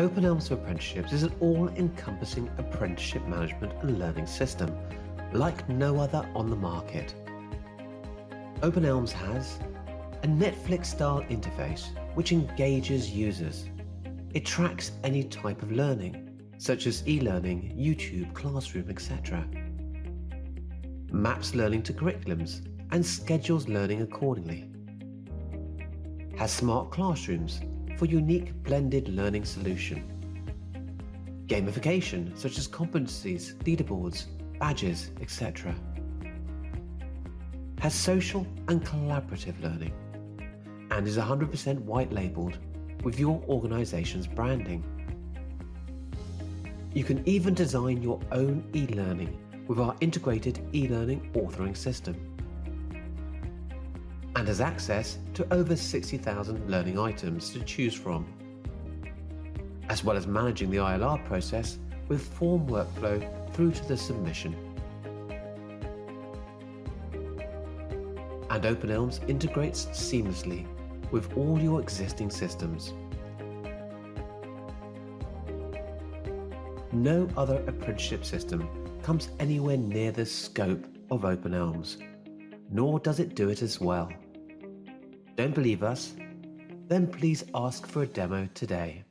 Open eLMS for Apprenticeships is an all-encompassing apprenticeship management and learning system, like no other on the market. Open eLMS has a Netflix-style interface which engages users. It tracks any type of learning, such as e-learning, YouTube, classroom, etc. Maps learning to curriculums and schedules learning accordingly. Has smart classrooms for unique blended learning solution. Gamification such as competencies, leaderboards, badges, etc. Has social and collaborative learning and is 100% white labeled with your organization's branding. You can even design your own e-learning with our integrated e-learning authoring system and has access to over 60,000 learning items to choose from, as well as managing the ILR process with form workflow through to the submission. And Open eLMS integrates seamlessly with all your existing systems. No other apprenticeship system comes anywhere near the scope of Open eLMS, nor does it do it as well. Don't believe us? Then please ask for a demo today.